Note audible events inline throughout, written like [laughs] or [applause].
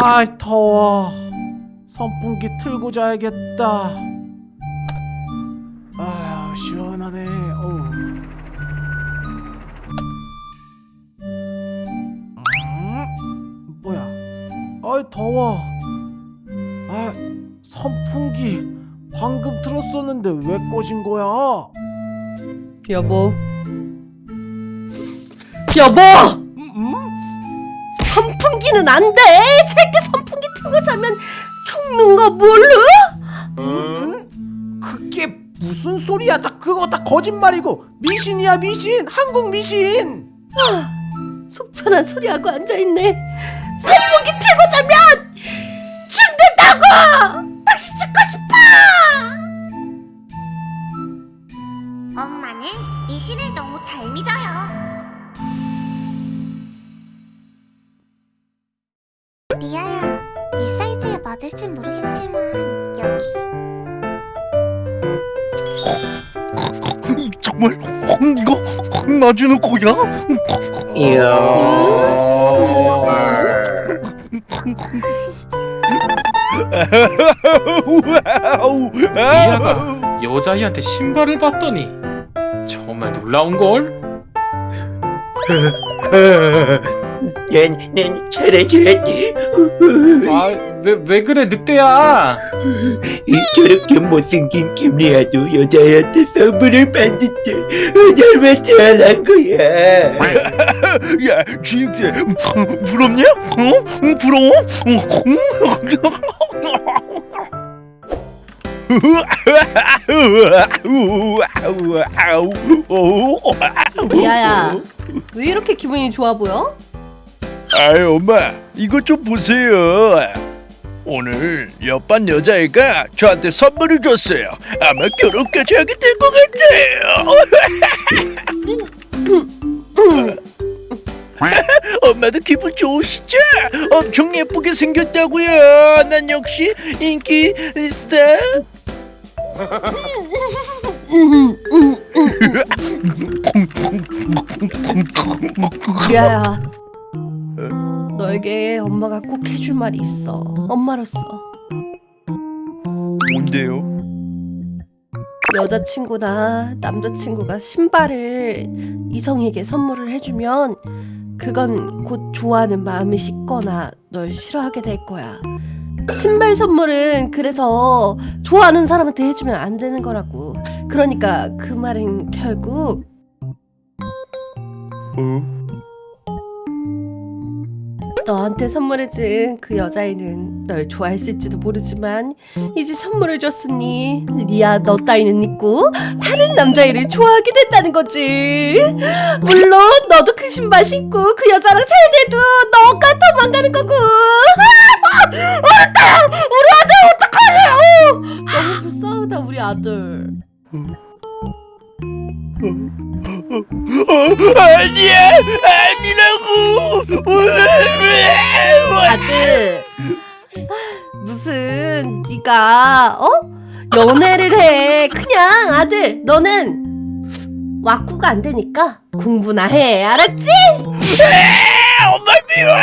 아이 더워. 선풍기 틀고 자야겠다. 아휴 시원하네. 어우. 음? 뭐야? 아이 더워. 아 선풍기 방금 틀었었는데 왜 꺼진 거야? 여보. 여보? 선풍기는 안돼 절대 선풍기 틀고 자면 죽는 거 몰라? 음? 그게 무슨 소리야? 다 그거 다 거짓말이고 미신이야 미신 한국 미신. 속 편한 소리하고 앉아있네 선풍기 틀고 자면 죽는다고 다시 죽고 싶어 엄마는 미신을 너무 잘 믿어요. 리아야, 네 사이즈에 맞을진 모르겠지만 여기. [laughs] 정말 이거 놔주는 거야? 미아가 여자아이한테 신발을 봤더니 정말 놀라운걸? [laughs] 난 사라져야지 아, 왜, 왜 그래, 늑대야? 저렇게 못생긴 김리아도 여자애한테 선물을 받는데 날 태어난 거야 [laughs] 야, 진짜 부럽냐? 어? 부러워? [laughs] 리아야 왜 이렇게 기분이 좋아 보여? 아이 엄마 이것 좀 보세요. 오늘 옆반 여자애가 저한테 선물을 줬어요. 아마 결혼까지 하게 될 것 같아요. 엄마도 기분 좋으시죠? 엄청 예쁘게 생겼다고요. 난 역시 인기 스타. 리아야 너에게 엄마가 꼭 해줄 말이 있어 엄마로서 뭔데요? 여자친구나 남자친구가 신발을 이성에게 선물을 해주면 그건 곧 좋아하는 마음이 식거나 널 싫어하게 될 거야. 신발 선물은 그래서 좋아하는 사람한테 해주면 안 되는 거라고. 그러니까 그 말은 결국 어? 너한테 선물해준 그 여자애는 널 좋아했을지도 모르지만 이제 선물을 줬으니 리아 너 따위는 있고 다른 남자애를 좋아하게 된다는 거지. 물론 너도 그 신발 신고 그 여자랑 잘 돼도 너가 도망가는 거고. 아! 어렵다 우리 아들 어떡하냐. 어! 너무 불쌍하다 우리 아들 아니야 아니라고. 아들. 아, 무슨 네가 어? 연애를 해. 그냥 아들. 너는 와꾸가 안 되니까 공부나 해. 알았지? 엄마 미워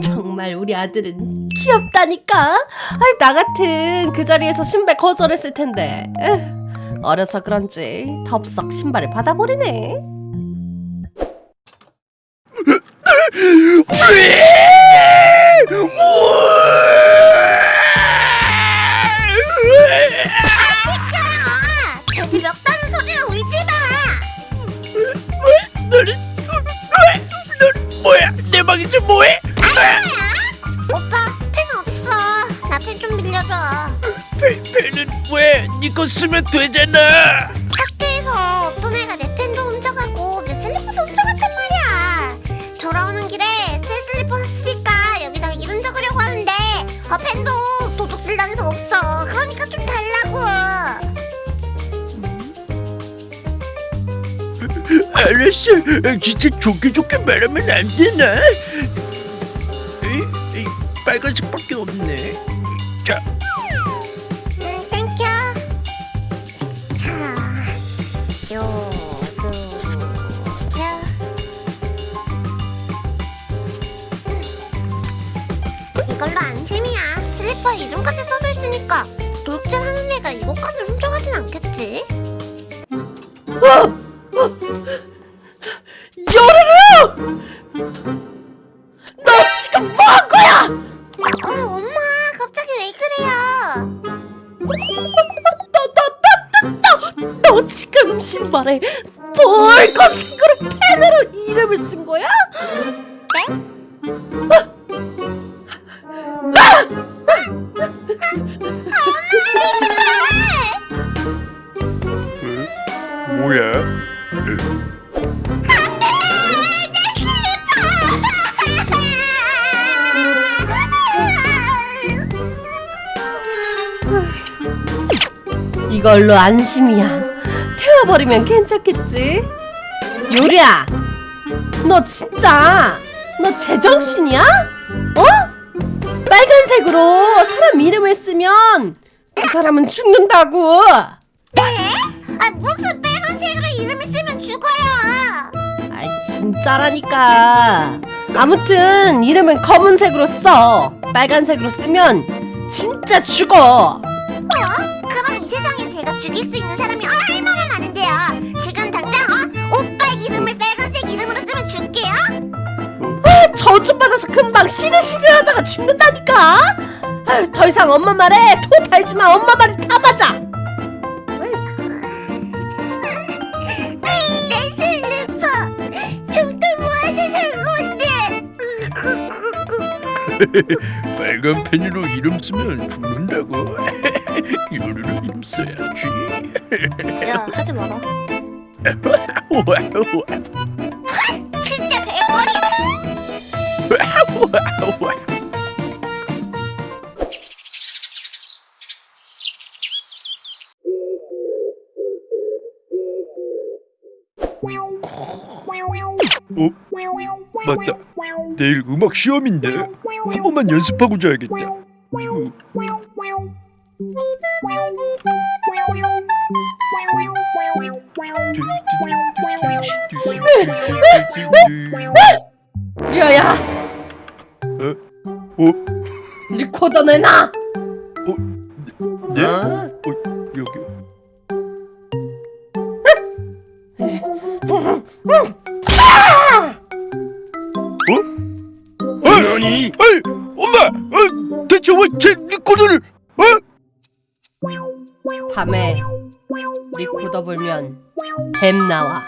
정말 우리 아들은 귀엽다니까. 아, 나 같은 그 자리에서 신발 거절했을 텐데 어려서 그런지 덥석 신발을 받아버리네. 마. 뭐야? 내 방에서 뭐해? 오빠 펜 어딨 ペ, 펜은 왜니거 쓰면 되잖아 학교에서 어떤 애가 내 펜도 훔쳐가고 내 슬리퍼도 훔쳐갔단 말이야. 돌아오는 길에 새 슬리퍼 샀으니까 여기다가 이름 적으려고 하는데 어, 펜도 도둑질 당해서 없어. 그러니까 좀 달라고. 알았어 진짜 좋게 좋게 말하면 안 되나 빨간색밖에 없네 이것까지 훔쳐가진 않겠지. 요르르! 너 지금 뭐한 거야? 어, 엄마, 갑자기 왜 그래요? 너 지금 신발에 이걸로 안심이야. 태워버리면 괜찮겠지? 요리야, 너 진짜 너 제정신이야? 어? 빨간색으로 사람 이름을 쓰면 그 사람은 죽는다고. 아, 무슨 진짜라니까. 아무튼 이름은 검은색으로 써. 빨간색으로 쓰면 진짜 죽어. 그럼 이 세상에 제가 죽일 수 있는 사람이 얼마나 많은데요. 지금 당장 어? 오빠 이름을 빨간색 이름으로 쓰면 줄게요. 저주 받아서 금방 시들시들하다가 죽는다니까. 아유, 더 이상 엄마 말에 토 달지 마. 엄마 말이 다 맞아. [laughs] 빨간 펜으로 이름 쓰면 죽는다고. 요르르 이름 써야지. 야 하지 마라. [laughs] 진짜. [laughs] 우 맞다. 내일 음악 시험인데 한 번만 연습하고 자야겠다. 어. 리아야. 어? 리코더 내놔. 네? 어? 어, 어? 어이, 엄마! 어, 대체 왜 제 리코더를? 어? 밤에 리코더 불면 뱀 나와.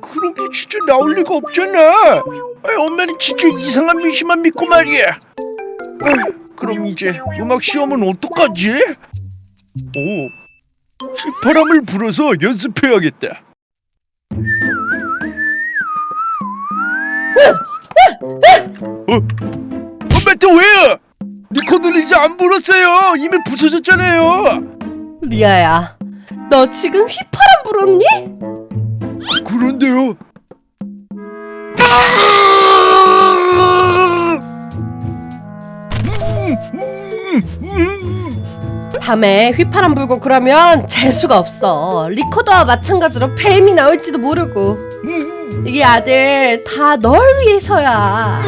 그런 게 진짜 나올 리가 없잖아. 아이, 엄마는 진짜 이상한 미신만 믿고 말이야. 아이, 그럼 이제 음악 시험은 어떡하지? 오, 휘파람을 불어서 연습해야겠다. 어? 엄마 또 왜요? 리코더를 이제 안 불었어요. 이미 부서졌잖아요. 리아야, 너 지금 휘파람 불었니? 그런데요. 밤에 휘파람 불고 그러면 재수가 없어. 리코더와 마찬가지로 뱀이 나올지도 모르고. 이게 아들 다 널 위해서야.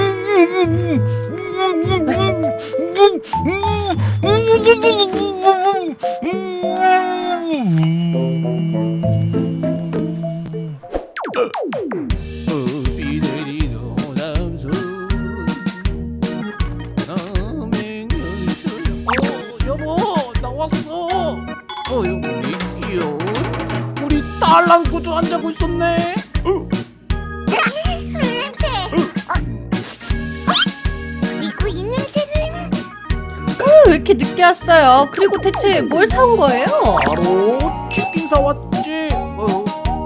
어, 나왔어. 어 여보 리키요 우리 딸랑구도 안 자고 있었네 이렇게 늦게 왔어요? 그리고 대체 뭘 사온 거예요? 바로 치킨 사왔지 어,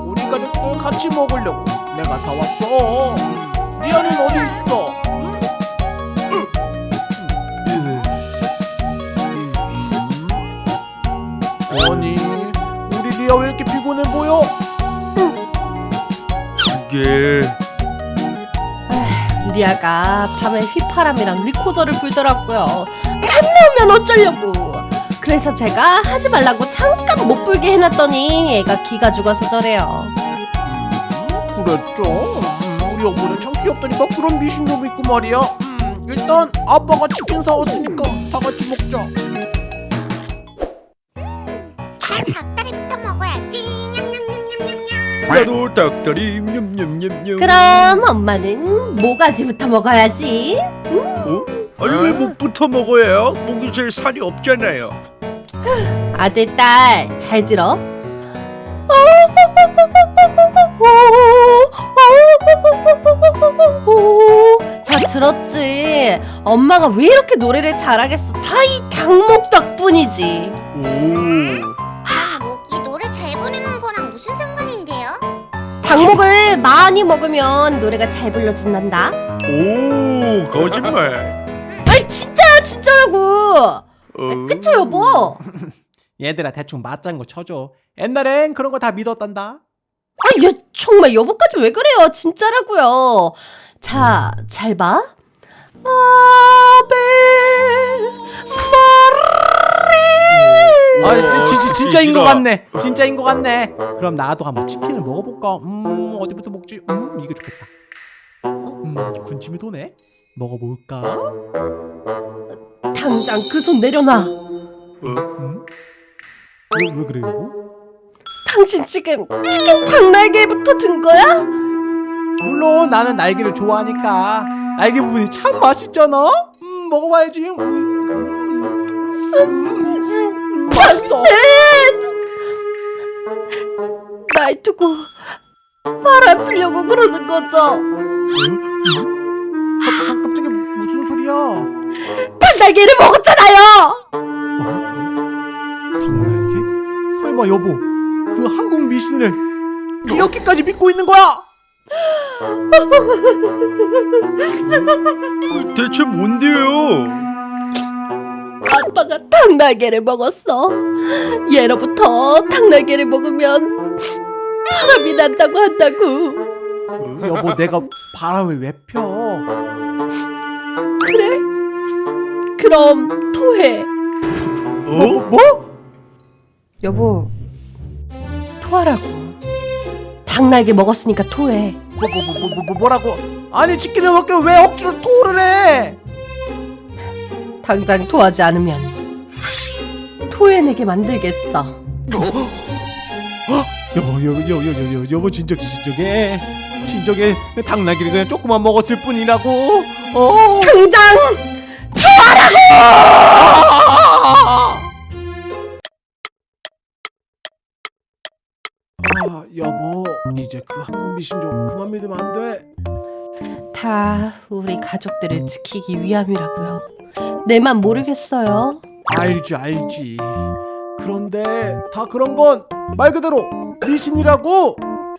우리 가족들 같이 먹으려고 내가 사왔어 리아는 어디 있어? 아니 우리 리아 왜 이렇게 피곤해 보여? 이게 리아가 밤에 휘파람이랑 리코더를 불더라고요. 뱀 나오면 어쩌려고. 그래서 제가 하지 말라고 잠깐 못 불게 해놨더니 애가 기가 죽어서 저래요. 그랬죠. 음, 우리 여보는 참 귀엽다니까 그런 미신도 믿고 말이야 음, 일단 아빠가 치킨 사왔으니까 다 같이 먹자 난 닭다리부터 먹어야지. 냠냠냠냠냠냠. 나도 닭다리 냠냠냠냠. 그럼 엄마는 모가지부터 먹어야지. 어? 아니 왜 목부터 먹어요? 목이 제일 살이 없잖아요. 아들, 딸, 잘 들어. 자, 들었지? 엄마가 왜 이렇게 노래를 잘하겠어? 다 이 닭목 덕분이지. 오. 닭목이 노래 잘 부르는 거랑 무슨 상관인데요? 닭목을 많이 먹으면 노래가 잘 불러진단다. 오 거짓말. 진짜야, 진짜라고. 어. 그쵸, 여보? [laughs] 얘들아 대충 맞장구 쳐줘 옛날엔 그런 거 다 믿었단다 아, 얘 정말 여보까지 왜 그래요? 진짜라고요. 자, 잘 봐. 아베 아 우와, 진, 진, 진짜인 거 치킨이다. 같네 진짜인 거 같네 그럼 나도 한번 치킨을 먹어볼까 음 어디부터 먹지 음 이거 좋겠다 음 군침이 도네 먹어볼까? 당장 그 손 내려놔. 음? 왜, 왜 그래 여보? 당신 지금 치킨 닭날개부터 든 거야? 물론 나는 날개를 좋아하니까 날개 부분이 참 맛있잖아? 음 먹어봐야지. 음, 음, 음, 맛있어. 날 두고 바람 피려고 그러는 거죠. 갑자기 소리야 닭날개를 먹었잖아요. 닭날개? 설마 여보 그 한국 미신을 이렇게까지 믿고 있는 거야? [laughs] 대체 뭔데요? 아빠가 닭날개를 먹었어. 예로부터 닭날개를 먹으면 바람이 난다고 한다고. 여보 내가 바람을 왜 펴? 그래? 그럼 토해. 뭐? 어? 뭐? 여보, 토하라고. 닭날개 먹었으니까 토해. 뭐, 뭐, 뭐, 뭐, 뭐, 뭐라고? 아니 치킨을 먹게 왜 억지로 토를 해? 당장 토하지 않으면 토해내게 만들겠어. 여보 여보 여보 여보 여보 여보 진정 진정해 진정해 닭날개를 그냥 조금만 먹었을 뿐이라고 어 당장 아, 여보 이제 그 한국 미신 좀 그만 믿으면 안 돼? 다 우리 가족들을 지키기 위함이라고요. 내만 모르겠어요. 알지 알지 그런데 다 그런 건 말 그대로 미신이라고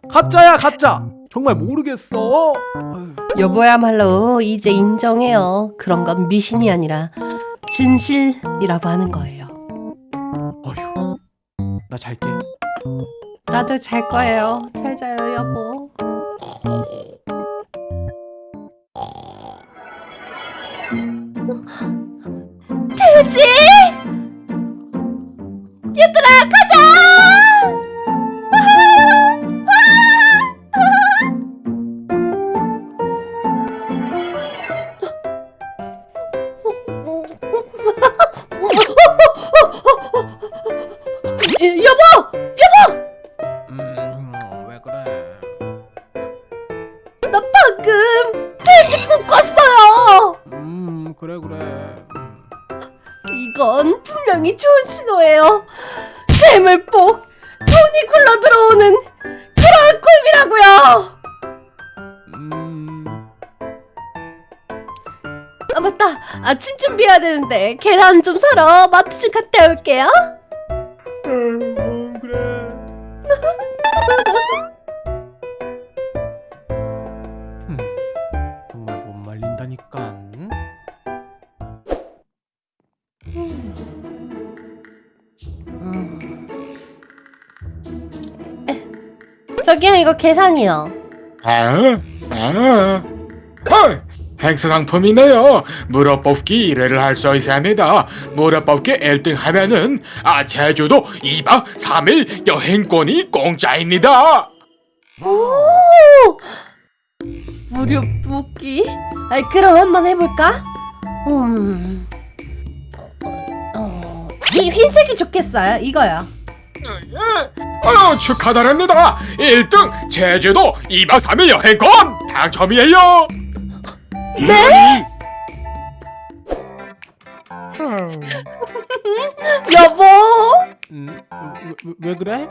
가짜야 가짜 정말 모르겠어 어휴, 여보야 말로 이제 인정해요. 그런 건 미신이 아니라 진실이라고 하는 거예요. 어휴 나 잘게 나도 잘 거예요. 잘 자요, 여보. 돼지! 그래 그래 음. 이건 분명히 좋은 신호예요. 재물복, 돈이 굴러 들어오는 그런 꿈이라고요. 음. 아 맞다, 아침 준비해야 되는데 계란 좀 사러 마트 좀 갔다 올게요. 음, 그래. [laughs] 음, 정말 못 말린다니까. 저기요, 이거 계산이요. 아, 아, 헐, 행사 상품이네요. 물어 뽑기 1회를 할 수 있습니다. 물어 뽑기 1등 하면은 아 제주도 2박 3일 여행권이 공짜입니다. 오, 무료 뽑기? 아이 그럼 한번 해볼까? 음, 어, 이 흰색이 좋겠어요. 이거요. 아유 축하드립니다 1등 제주도 2박 3일 여행권 당첨이에요 네? 여보, 음, 왜, 왜 그래?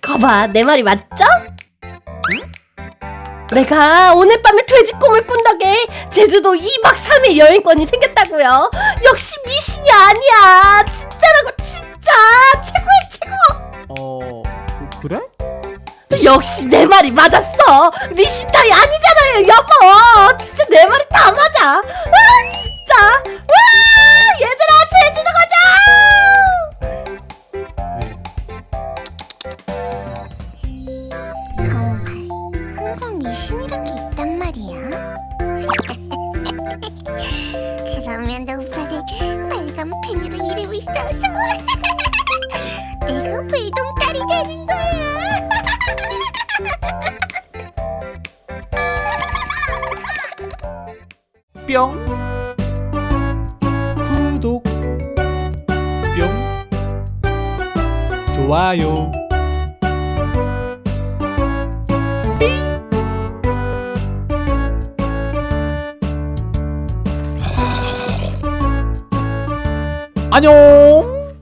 거봐 내 말이 맞죠? 내가 오늘 밤에 돼지 꿈을 꾼 덕에 제주도 2박 3일 여행권이 생겼다고요. 역시 미신이 아니야. 진짜라고 진짜. 어, 그, 그래? 역시 내 말이 맞았어. 미신 따위 아니잖아요, 여보. 진짜 내 말이 다 맞아. 아 진짜. 와 얘들아 제주도 가자. 정말 한국 미신이란 게 있단 말이야. [laughs] 그러면 오빠는 빨간 펜으로 이름을 써서 [laughs] 내가 불동딸이 되는 거야. 뿅 구독 뿅 좋아요. 안녕